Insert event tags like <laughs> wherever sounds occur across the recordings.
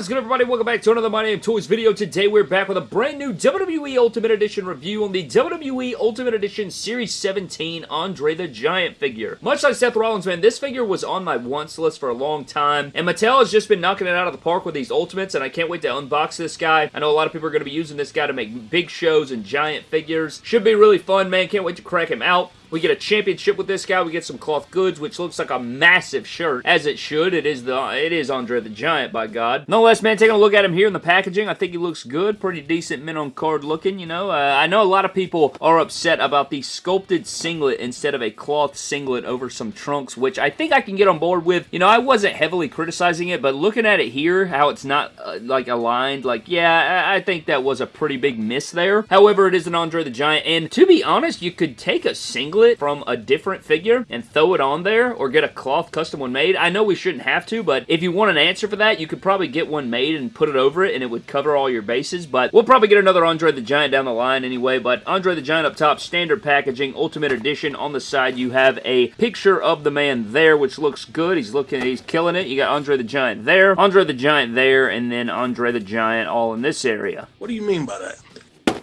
What is good everybody? Welcome back to another My Damn Toys video. Today we're back with a brand new WWE Ultimate Edition review on the WWE Ultimate Edition Series 17 Andre the Giant figure. Much like Seth Rollins, man, this figure was on my wants list for a long time, and Mattel has just been knocking it out of the park with these Ultimates, and I can't wait to unbox this guy. I know a lot of people are going to be using this guy to make big shows and giant figures. Should be really fun, man. Can't wait to crack him out. We get a championship with this guy. We get some cloth goods, which looks like a massive shirt, as it should. It is the it is Andre the Giant, by God. Nonetheless, man, taking a look at him here in the packaging, I think he looks good. Pretty decent minimum card looking, you know. Uh, I know a lot of people are upset about the sculpted singlet instead of a cloth singlet over some trunks, which I think I can get on board with. You know, I wasn't heavily criticizing it, but looking at it here, how it's not, uh, like, aligned, like, yeah, I, I think that was a pretty big miss there. However, it is an Andre the Giant, and to be honest, you could take a singlet from a different figure and throw it on there or get a cloth custom one made. I know we shouldn't have to, but if you want an answer for that, you could probably get one made and put it over it and it would cover all your bases, but we'll probably get another Andre the Giant down the line anyway, but Andre the Giant up top, standard packaging, Ultimate Edition. On the side, you have a picture of the man there, which looks good. He's looking, he's killing it. You got Andre the Giant there, Andre the Giant there, and then Andre the Giant all in this area. What do you mean by that?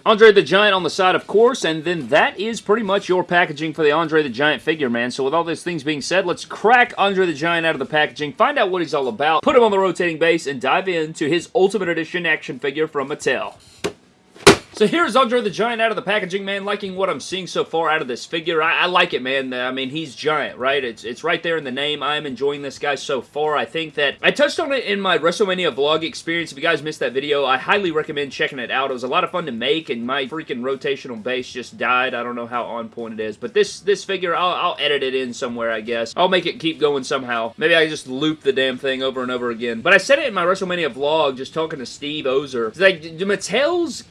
Andre the Giant on the side, of course, and then that is pretty much your packaging for the Andre the Giant figure, man. So with all these things being said, let's crack Andre the Giant out of the packaging, find out what he's all about, put him on the rotating base, and dive into his Ultimate Edition action figure from Mattel. So here's Andre the Giant out of the packaging, man. Liking what I'm seeing so far out of this figure. I, I, like it, man. I mean, he's giant, right? It's, it's right there in the name. I'm enjoying this guy so far. I think that I touched on it in my WrestleMania vlog experience. If you guys missed that video, I highly recommend checking it out. It was a lot of fun to make, and my freaking rotational base just died. I don't know how on point it is, but this this figure, I'll, I'll edit it in somewhere, I guess. I'll make it keep going somehow. Maybe I just loop the damn thing over and over again. But I said it in my WrestleMania vlog, just talking to Steve Ozer. It's like, Mattel's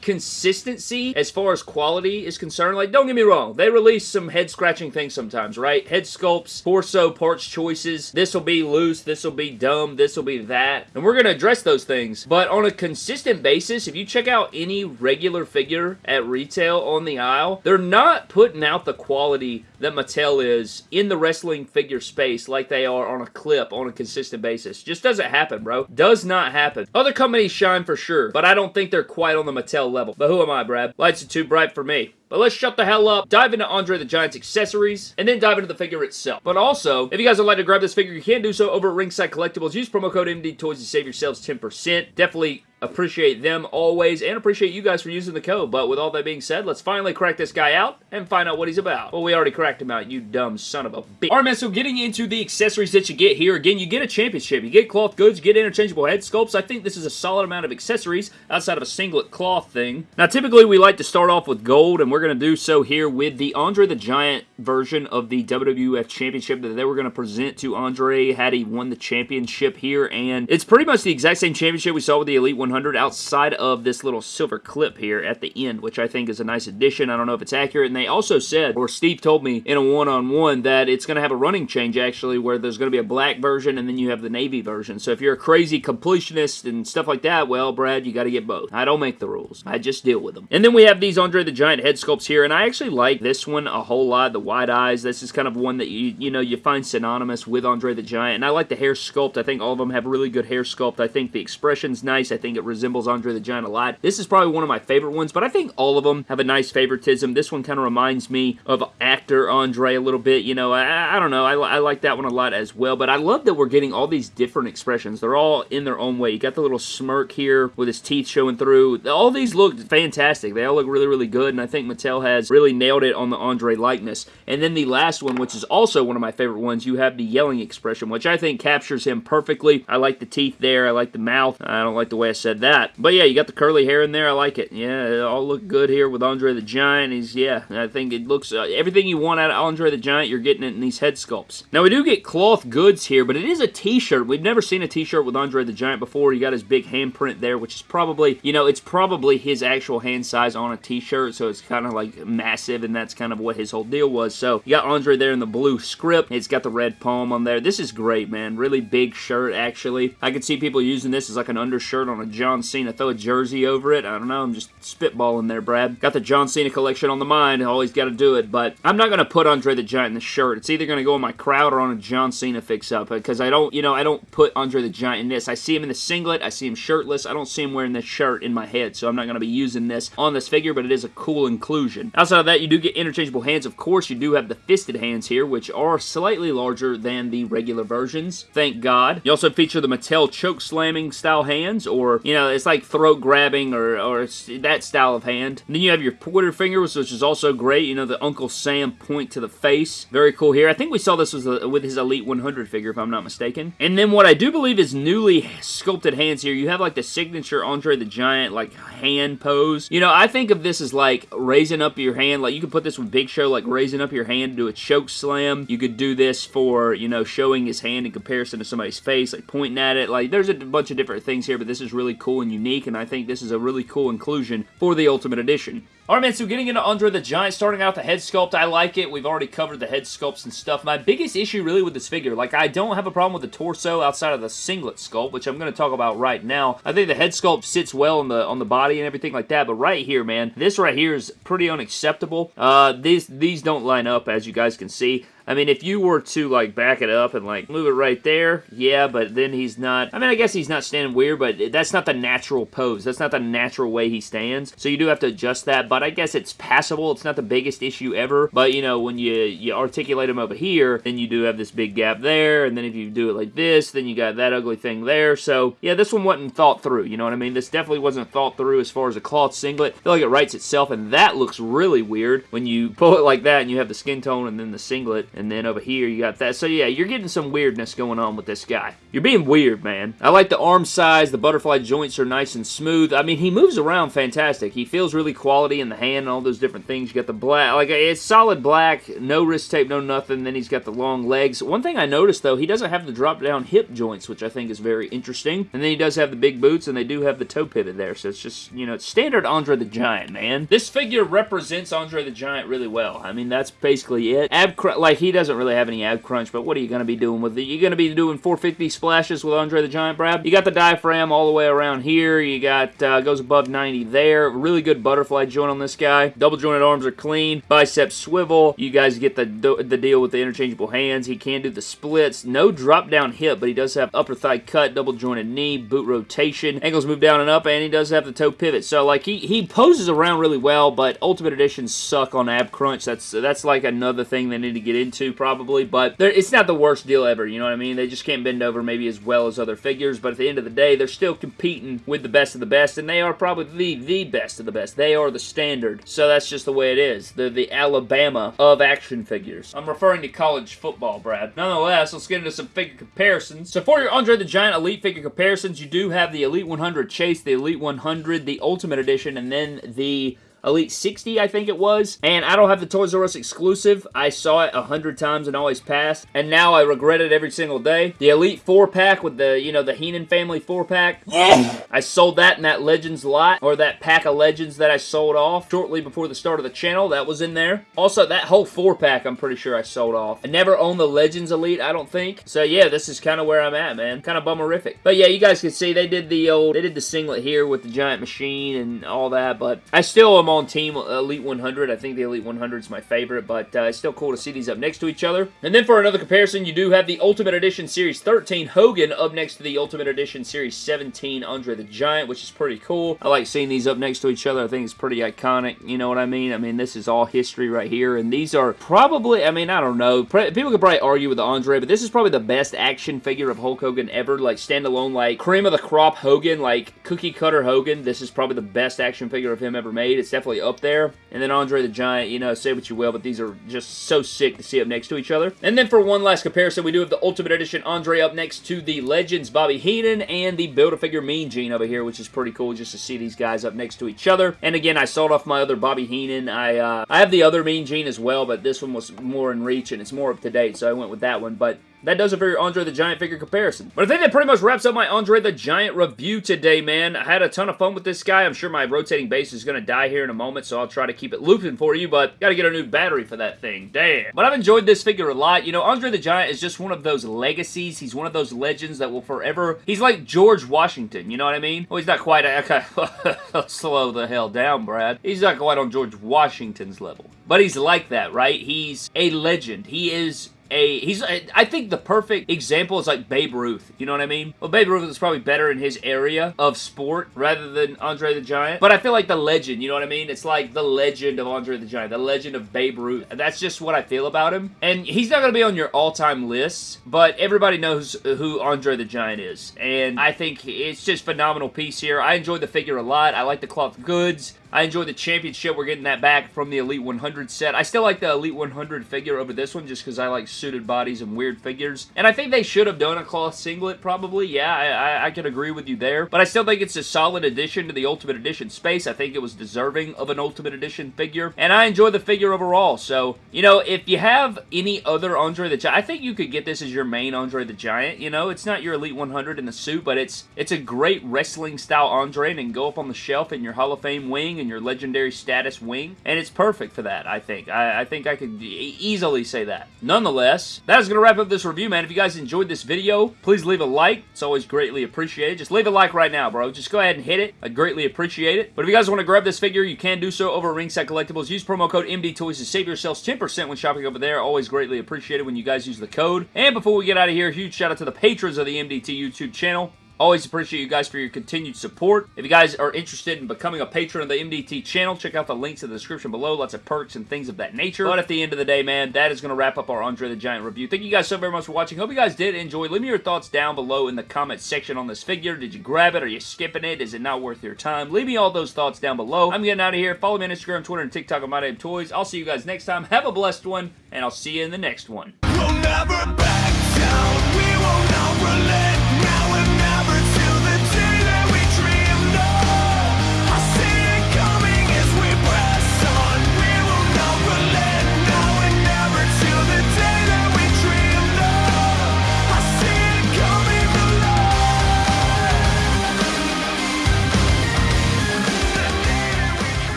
consistency as far as quality is concerned, like, don't get me wrong, they release some head-scratching things sometimes, right? Head sculpts, torso parts choices, this will be loose, this will be dumb, this will be that, and we're going to address those things, but on a consistent basis, if you check out any regular figure at retail on the aisle, they're not putting out the quality that Mattel is in the wrestling figure space like they are on a clip on a consistent basis. Just doesn't happen, bro. Does not happen. Other companies shine for sure, but I don't think they're quite on the Mattel level. But who am I, Brad? Lights are too bright for me. But let's shut the hell up, dive into Andre the Giant's accessories, and then dive into the figure itself. But also, if you guys would like to grab this figure, you can do so over at Ringside Collectibles. Use promo code MD Toys to save yourselves 10%. Definitely appreciate them always and appreciate you guys for using the code. But with all that being said, let's finally crack this guy out and find out what he's about. Well, we already cracked him out, you dumb son of a bitch. Alright, man, so getting into the accessories that you get here, again, you get a championship, you get cloth goods, you get interchangeable head sculpts. I think this is a solid amount of accessories outside of a singlet cloth thing. Now, typically we like to start off with gold, and we're going to do so here with the Andre the Giant version of the WWF Championship that they were going to present to Andre had he won the championship here, and it's pretty much the exact same championship we saw with the Elite 100 outside of this little silver clip here at the end, which I think is a nice addition. I don't know if it's accurate, and they also said, or Steve told me in a one-on-one, -on -one, that it's going to have a running change, actually, where there's going to be a black version, and then you have the navy version. So if you're a crazy completionist and stuff like that, well, Brad, you got to get both. I don't make the rules. I just deal with them. And then we have these Andre the Giant head sculpts here, and I actually like this one a whole lot, the wide eyes. This is kind of one that you, you know, you find synonymous with Andre the Giant, and I like the hair sculpt. I think all of them have really good hair sculpt. I think the expression's nice. I think it resembles Andre the Giant a lot. This is probably one of my favorite ones, but I think all of them have a nice favoritism. This one kind of reminds me of actor Andre a little bit. You know, I, I don't know. I, I like that one a lot as well, but I love that we're getting all these different expressions. They're all in their own way. You got the little smirk here with his teeth showing through. All these look fantastic. They all look really, really good, and I think Mattel has really nailed it on the Andre likeness. And then the last one, which is also one of my favorite ones, you have the yelling expression, which I think captures him perfectly. I like the teeth there. I like the mouth. I don't like the way I said that. But yeah, you got the curly hair in there. I like it. Yeah, it all look good here with Andre the Giant. He's, yeah, I think it looks, uh, everything you want out of Andre the Giant, you're getting it in these head sculpts. Now, we do get cloth goods here, but it is a t-shirt. We've never seen a t-shirt with Andre the Giant before. You got his big handprint there, which is probably, you know, it's probably his actual hand size on a t-shirt, so it's kind of like massive, and that's kind of what his whole deal was. So, you got Andre there in the blue script. It's got the red palm on there. This is great, man. Really big shirt, actually. I could see people using this as like an undershirt on a John Cena. Throw a jersey over it. I don't know. I'm just spitballing there, Brad. Got the John Cena collection on the mind. Always got to do it. But I'm not going to put Andre the Giant in the shirt. It's either going to go in my crowd or on a John Cena fix-up because I don't, you know, I don't put Andre the Giant in this. I see him in the singlet. I see him shirtless. I don't see him wearing this shirt in my head, so I'm not going to be using this on this figure, but it is a cool inclusion. Outside of that, you do get interchangeable hands. Of course, you do have the fisted hands here, which are slightly larger than the regular versions. Thank God. You also feature the Mattel choke slamming style hands, or, you know, it's like throat grabbing or, or that style of hand. And then you have your pointer fingers, which is also great. You know, the Uncle Sam point to the face. Very cool here. I think we saw this was a, uh, with his Elite 100 figure, if I'm not mistaken. And then what I do believe is newly sculpted hands here. You have like the signature Andre the Giant, like hand pose. You know, I think of this as like raising up your hand. Like you could put this with Big Show, like raising up your hand to do a choke slam. You could do this for, you know, showing his hand in comparison to somebody's face, like pointing at it. Like there's a bunch of different things here, but this is really cool and unique, and I think this is a really cool inclusion for the Ultimate Edition. Alright man, so getting into Andre the Giant, starting out the head sculpt, I like it. We've already covered the head sculpts and stuff. My biggest issue really with this figure, like I don't have a problem with the torso outside of the singlet sculpt, which I'm going to talk about right now. I think the head sculpt sits well on the on the body and everything like that, but right here, man, this right here is pretty unacceptable. Uh, these, these don't line up, as you guys can see. I mean, if you were to, like, back it up and, like, move it right there, yeah, but then he's not... I mean, I guess he's not standing weird, but that's not the natural pose. That's not the natural way he stands. So you do have to adjust that, but I guess it's passable. It's not the biggest issue ever, but, you know, when you, you articulate him over here, then you do have this big gap there, and then if you do it like this, then you got that ugly thing there. So, yeah, this one wasn't thought through, you know what I mean? This definitely wasn't thought through as far as a cloth singlet. I feel like it writes itself, and that looks really weird when you pull it like that and you have the skin tone and then the singlet and then over here you got that. So yeah, you're getting some weirdness going on with this guy. You're being weird, man. I like the arm size. The butterfly joints are nice and smooth. I mean, he moves around fantastic. He feels really quality in the hand and all those different things. You got the black, like it's solid black, no wrist tape, no nothing. Then he's got the long legs. One thing I noticed though, he doesn't have the drop down hip joints, which I think is very interesting. And then he does have the big boots and they do have the toe pivot there. So it's just, you know, it's standard Andre the Giant, man. This figure represents Andre the Giant really well. I mean, that's basically it. Ab, like he doesn't really have any ab crunch, but what are you going to be doing with it? You're going to be doing 450 splashes with Andre the Giant, Brad. You got the diaphragm all the way around here. You got, uh, goes above 90 there. Really good butterfly joint on this guy. Double jointed arms are clean. Bicep swivel. You guys get the, the deal with the interchangeable hands. He can do the splits. No drop down hip, but he does have upper thigh cut, double jointed knee, boot rotation. Ankles move down and up, and he does have the toe pivot. So, like, he, he poses around really well, but Ultimate Editions suck on ab crunch. That's, that's like another thing they need to get into, probably, but it's not the worst deal ever, you know what I mean? They just can't bend over maybe as well as other figures, but at the end of the day, they're still competing with the best of the best, and they are probably the, the best of the best. They are the standard, so that's just the way it is. They're the Alabama of action figures. I'm referring to college football, Brad. Nonetheless, let's get into some figure comparisons. So for your Andre the Giant Elite figure comparisons, you do have the Elite 100 Chase, the Elite 100, the Ultimate Edition, and then the Elite 60, I think it was. And I don't have the Toys R Us exclusive. I saw it a hundred times and always passed. And now I regret it every single day. The Elite 4-pack with the, you know, the Heenan family 4-pack. I sold that in that Legends lot, or that pack of Legends that I sold off shortly before the start of the channel. That was in there. Also, that whole 4-pack I'm pretty sure I sold off. I never owned the Legends Elite, I don't think. So yeah, this is kind of where I'm at, man. Kind of bummerific. But yeah, you guys can see they did the old, they did the singlet here with the giant machine and all that, but I still am on Team Elite 100. I think the Elite 100 is my favorite, but uh, it's still cool to see these up next to each other. And then for another comparison, you do have the Ultimate Edition Series 13 Hogan up next to the Ultimate Edition Series 17 Andre the Giant, which is pretty cool. I like seeing these up next to each other. I think it's pretty iconic. You know what I mean? I mean, this is all history right here, and these are probably, I mean, I don't know. People could probably argue with Andre, but this is probably the best action figure of Hulk Hogan ever. Like, standalone, like, cream of the crop Hogan, like, cookie cutter Hogan. This is probably the best action figure of him ever made. It's definitely up there. And then Andre the Giant, you know, say what you will, but these are just so sick to see up next to each other. And then for one last comparison, we do have the Ultimate Edition Andre up next to the Legends Bobby Heenan and the Build-A-Figure Mean Gene over here, which is pretty cool just to see these guys up next to each other. And again, I sold off my other Bobby Heenan. I, uh, I have the other Mean Gene as well, but this one was more in reach and it's more up to date, so I went with that one. But that does it for your Andre the Giant figure comparison. But I think that pretty much wraps up my Andre the Giant review today, man. I had a ton of fun with this guy. I'm sure my rotating base is going to die here in a moment, so I'll try to keep it looping for you, but got to get a new battery for that thing. Damn. But I've enjoyed this figure a lot. You know, Andre the Giant is just one of those legacies. He's one of those legends that will forever... He's like George Washington, you know what I mean? Well, he's not quite... Okay, <laughs> slow the hell down, Brad. He's not quite on George Washington's level. But he's like that, right? He's a legend. He is a he's I think the perfect example is like Babe Ruth. You know what I mean? Well, Babe Ruth is probably better in his area of sport rather than Andre the Giant. But I feel like the legend. You know what I mean? It's like the legend of Andre the Giant, the legend of Babe Ruth. That's just what I feel about him. And he's not going to be on your all-time list, but everybody knows who Andre the Giant is. And I think it's just phenomenal piece here. I enjoyed the figure a lot. I like the cloth goods. I enjoyed the championship. We're getting that back from the Elite 100 set. I still like the Elite 100 figure over this one just because I like suited bodies and weird figures. And I think they should have done a cloth singlet probably. Yeah, I, I, I can agree with you there. But I still think it's a solid addition to the Ultimate Edition space. I think it was deserving of an Ultimate Edition figure. And I enjoy the figure overall. So, you know, if you have any other Andre the Giant, I think you could get this as your main Andre the Giant. You know, it's not your Elite 100 in the suit, but it's it's a great wrestling style Andre and go up on the shelf in your Hall of Fame wing and your legendary status wing, and it's perfect for that, I think. I, I think I could easily say that. Nonetheless, that is going to wrap up this review, man. If you guys enjoyed this video, please leave a like. It's always greatly appreciated. Just leave a like right now, bro. Just go ahead and hit it. I'd greatly appreciate it. But if you guys want to grab this figure, you can do so over at Ringside Collectibles. Use promo code MDTOYS to save yourselves 10% when shopping over there. Always greatly appreciated when you guys use the code. And before we get out of here, huge shout out to the patrons of the MDT YouTube channel. Always appreciate you guys for your continued support. If you guys are interested in becoming a patron of the MDT channel, check out the links in the description below. Lots of perks and things of that nature. But at the end of the day, man, that is going to wrap up our Andre the Giant review. Thank you guys so very much for watching. Hope you guys did enjoy. Leave me your thoughts down below in the comment section on this figure. Did you grab it? Are you skipping it? Is it not worth your time? Leave me all those thoughts down below. I'm getting out of here. Follow me on Instagram, Twitter, and TikTok on My Damn Toys. I'll see you guys next time. Have a blessed one, and I'll see you in the next one. We'll